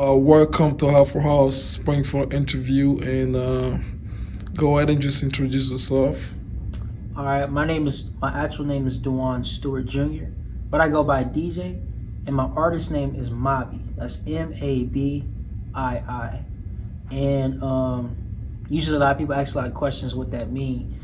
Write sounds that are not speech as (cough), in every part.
Uh, welcome to Halfway House Springfield interview, and uh, go ahead and just introduce yourself. All right, my name is my actual name is Dewan Stewart Jr., but I go by DJ, and my artist name is Mabii. That's M A B I I, and um, usually a lot of people ask a lot of questions what that mean.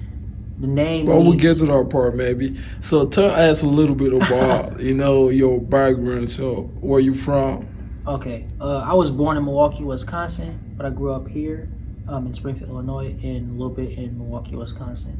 The name. Well, we'll get to that part maybe. So tell us a little bit about (laughs) you know your background. So where you from? Okay, uh, I was born in Milwaukee, Wisconsin, but I grew up here um, in Springfield, Illinois, and a little bit in Milwaukee, Wisconsin.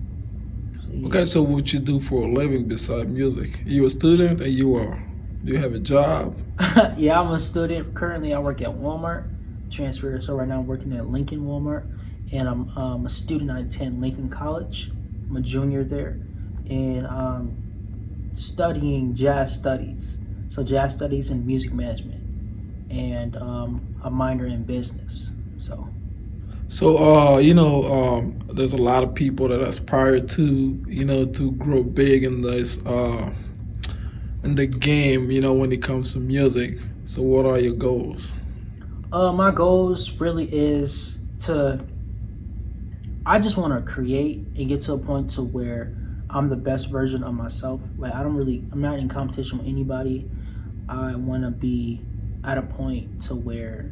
So, yeah. Okay, so what you do for a living besides music? You a student and you are. Do you have a job? (laughs) yeah, I'm a student. Currently, I work at Walmart. Transfer. So right now, I'm working at Lincoln Walmart, and I'm um, a student. I attend Lincoln College. I'm a junior there, and um, studying jazz studies. So jazz studies and music management, and um, a minor in business. So So, uh, you know, um, there's a lot of people that aspire to, you know, to grow big in this, uh, in the game, you know, when it comes to music. So, what are your goals? Uh, my goals really is to. I just want to create and get to a point to where I'm the best version of myself. Like I don't really, I'm not in competition with anybody. I want to be at a point to where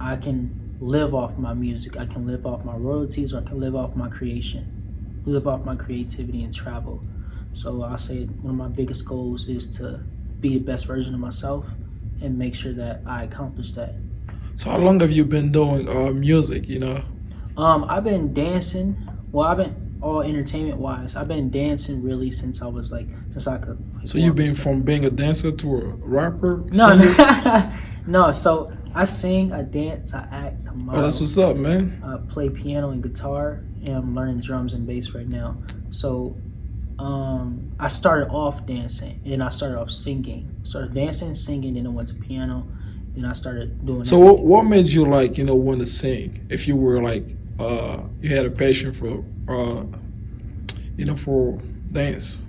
I can live off my music. I can live off my royalties, or I can live off my creation, live off my creativity and travel. So I'll say one of my biggest goals is to be the best version of myself and make sure that I accomplish that. So, how long have you been doing uh, music? You know, Um, I've been dancing. Well, I've been all entertainment wise. I've been dancing really since I was like since I could. Like, so you've been from being a dancer to a rapper. no, no, (laughs) no. So I sing, I dance, I act, I Oh, that's what's up, man. I play piano and guitar, and I'm learning drums and bass right now. So, um, I started off dancing, and then I started off singing. Started dancing, singing, then I went to piano, then I started doing. So, what, what made you like, you know, want to sing? If you were like, uh, you had a passion for, uh, you know, for dance.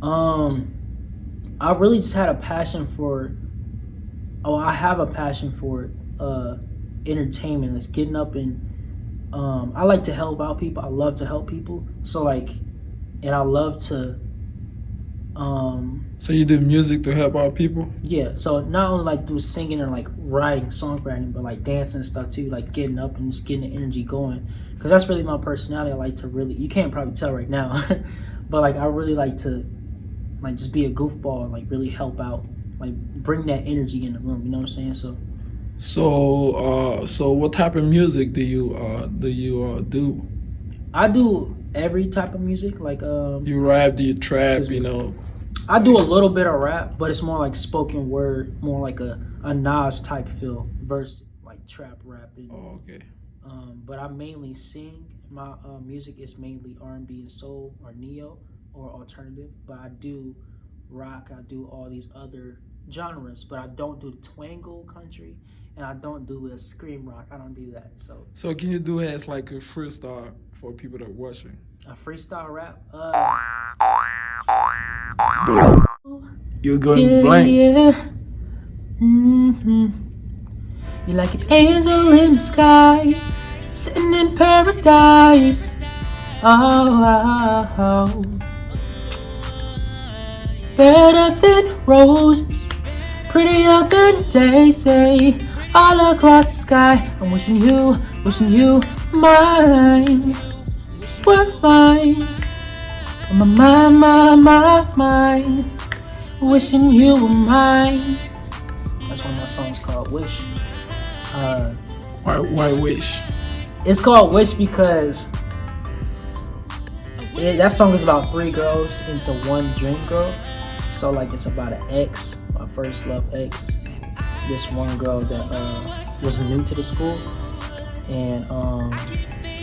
Um, I really just had a passion for. Oh, I have a passion for uh, entertainment. It's getting up and. Um, I like to help out people. I love to help people. So like, and I love to. Um, So you do music to help out people. yeah. So not only like through singing and like writing, songwriting, but like dancing and stuff too. Like getting up and just getting the energy going. Cause that's really my personality. I like to really. You can't probably tell right now, (laughs) but like I really like to like just be a goofball and like really help out like bring that energy in the room you know what i'm saying so So, uh, so what type of music do you uh, do you uh, do? i do every type of music like um You rap? Do you trap? You know? i do a little bit of rap but it's more like spoken word more like a, a nas type feel versus like trap rapping Oh, okay. um but i mainly sing my uh, music is mainly r&b and soul or neo or alternative but i do rock i do all these other genres but i don't do the twangle country and i don't do a scream rock i don't do that so So can you do it as like a freestyle for people that are watching? a freestyle rap uh You're going yeah, blank. yeah. hmm You're like an angel in the sky, sitting in paradise. Oh, oh, oh. better than roses, prettier than daisy. All across the sky, I'm wishing you, wishing you mine, were mine. On my my, my mind, wishing you were mine. That's one of my songs called Wish. Uh, Why, why wish? it's called Wish because it, that song is about three girls into one dream girl. So like it's about an ex, my first love ex. This one girl that uh, was new to the school, and um,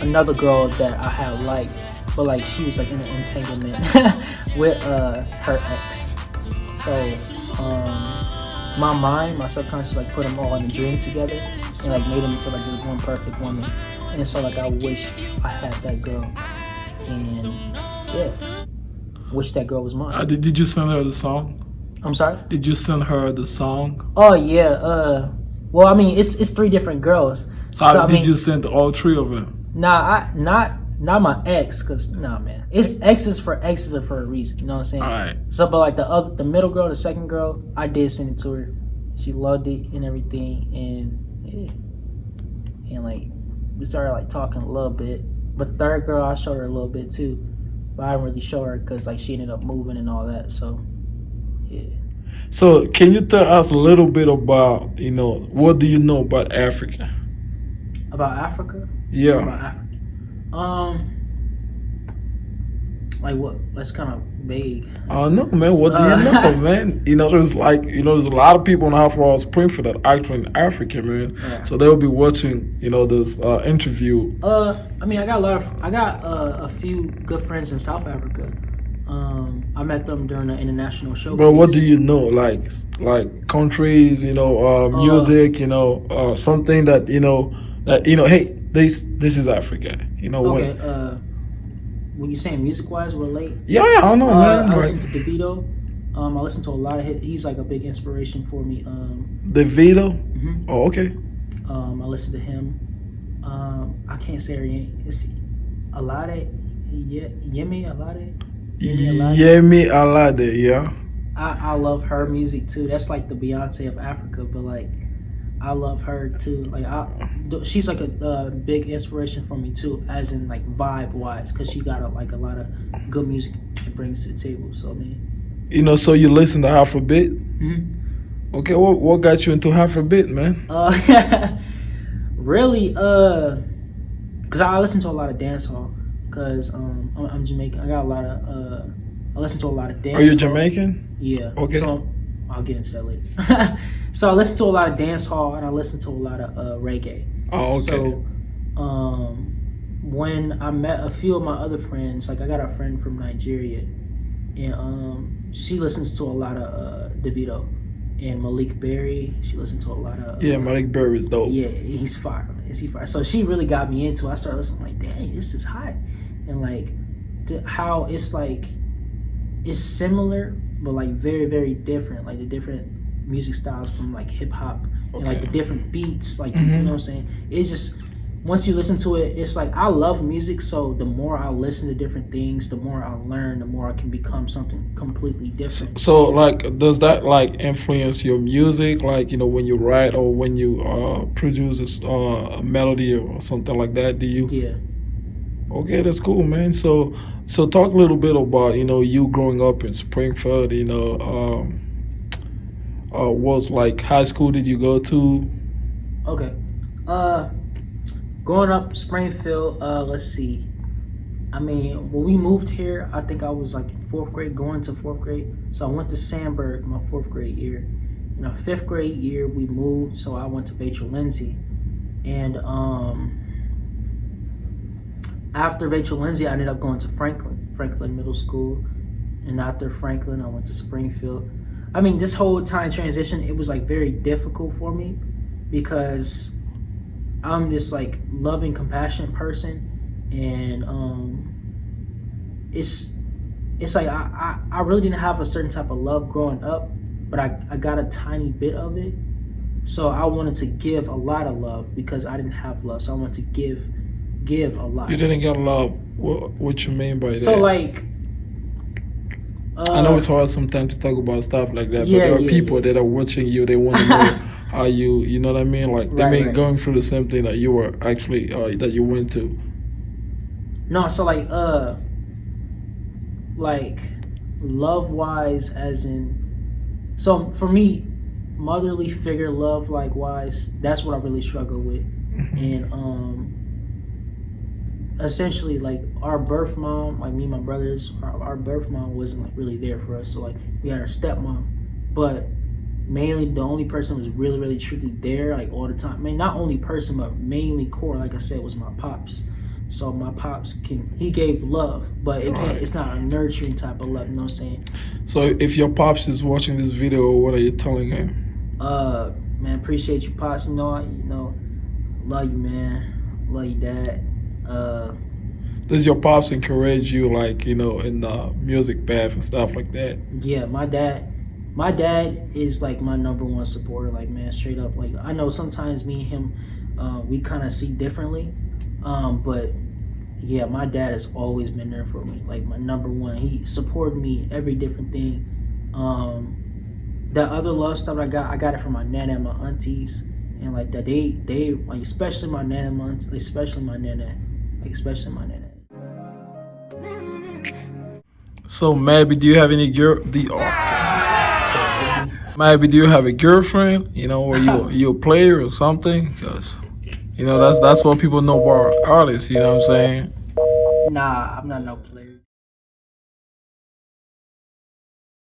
another girl that I had liked, but like she was like in an entanglement (laughs) with uh, her ex. So um, my mind, my subconscious, like put them all in a dream together and like made them into like this one perfect woman. And so like I wish I had that girl, and yeah, wish that girl was mine. Uh, did, did you send her the song? I'm sorry. Did you send her the song? Oh yeah, uh, Well, I mean, it's it's three different girls. So, So, I did mean- you send all three of them? Nah, I not not my ex, cause nah, man, it's exes for exes are for a reason. You know what I'm saying? All right. So, but like the other, the middle girl, the second girl, I did send it to her. She loved it and everything, and yeah. and like we started like talking a little bit. But the third girl, I showed her a little bit too, but I didn't really show her because like she ended up moving and all that. So, yeah. So, can you tell us a little bit about, you know, what do you know about Africa? About Africa. Yeah. About Africa. Um. Like what? That's kind of vague. I don't know, man. What do Uh, you know, (laughs) man? You know, there's like, you know, there's a lot of people in Afro Springfield that are actually in Africa, man. Yeah. So they'll be watching, you know, this uh, interview. Uh, I mean, I got a lot of, I got uh, a few good friends in South Africa. Um, I met them during the international show. But what do you know, like, like countries, you know, uh, music, you know, uh, something that you know, that you know, hey, this this is Africa, you know Okay. what? Uh, when you saying music wise, relate? Yeah, yeah, I don't know, Uh, man. I listen to Davido. Um, I listen to a lot of his. He's like a big inspiration for me. Um, Davido. mhm. Oh, okay. um, I listen to him. Um, I can't say her name. It's Alade. Ye- Yemi Alade. Yemi Alade. Yemi Alade, yeah. I, I love her music too. That's like the Beyonce of Africa, but like I love her too. Like I, she's like a uh, big inspiration for me too, as in like vibe wise, because she got a, like a lot of good music she brings to the table. So I mean, You know, so you listen to Afrobeat. mhm. Okay, what what got you into Afrobeat, man? uh, (laughs) really, uh, cause I listen to a lot of dancehall. Cause um, I'm, I'm Jamaican. I got a lot of uh, I listen to a lot of dance. Are you Jamaican? Yeah. Okay. So I'll get into that later. (laughs) so I listen to a lot of dance hall and I listen to a lot of uh, reggae. Oh, okay. So um, when I met a few of my other friends, like I got a friend from Nigeria, and um, she listens to a lot of uh, Davido and Malik Berry. She listens to a lot of yeah, Malik Berry is dope. yeah, he's fire. Is he fire? So she really got me into. it. I started listening. like, dang, this is hot, and like the, how it's like it's similar, but like very very different. Like the different music styles from like hip hop and like the different beats. Like you Mhm. know what I'm saying? It's just once you listen to it, it's like I love music. So the more I listen to different things, the more I learn, the more I can become something completely different. So, like, does that like influence your music? Like, you know, when you write or when you uh, produce a s- uh, a melody or something like that? Do you? Yeah. Okay, that's cool, man. So, so talk a little bit about you know you growing up in Springfield. You know, um, uh, like high school did you go to? Okay. Uh, growing up Springfield. Uh, let's see. I mean, when we moved here, I think I was like fourth grade, going to fourth grade. So I went to Sandburg my fourth grade year. In our fifth grade year, we moved, so I went to Vachel Lindsay, and um, after Vachel Lindsay, I ended up going to Franklin, Franklin Middle School, and after Franklin, I went to Springfield. I mean, this whole time transition, it was like very difficult for me because I'm this like loving, compassionate person, and um, it's it's like I, I I really didn't have a certain type of love growing up, but I I got a tiny bit of it, so I wanted to give a lot of love because I didn't have love, so I wanted to give give a lot. You didn't get love. What what you mean by So that? So like, uh, I know it's hard sometimes to talk about stuff like that, but Yeah, there are yeah, people yeah. that are watching you. They want to know (laughs) how you, you know what I mean? Like they Right, may right. going through the same thing that you were actually uh, that you went to. No, so like uh like love wise as in so for me motherly figure love like wise that's what I really struggle with and um essentially like our birth mom like me and my brothers our, our birth mom wasn't like really there for us so like we had our stepmom. But mainly the only person who was really really truly there like all the time. I mean not only person but mainly core like I said was my pops. So my pops can he gave love but it can't Right. it's not a nurturing type of love you know what I'm saying? So if your pops is watching this video, what are you telling him? uh man appreciate you pops you know I- you know. Love you man. Love you dad uh Does your pops encourage you, like you know, in the music path and stuff like that? yeah my dad my dad is like my number one supporter. Like man, straight up. Like I know sometimes me and him, uh, we kind of see differently, um, but yeah, my dad has always been there for me. Like my number one, he supported me every different thing. Um, that other love stuff I got, I got it from my nana and my aunties, and like that they they like especially my nana, and my aunts- especially my nana, my nana. So maybe do you have any girl? The oh, maybe do you have a girlfriend? You know, or you you a player or something? Because you know that's that's what people know about artists. You know what I'm saying? Nah, I'm not no player.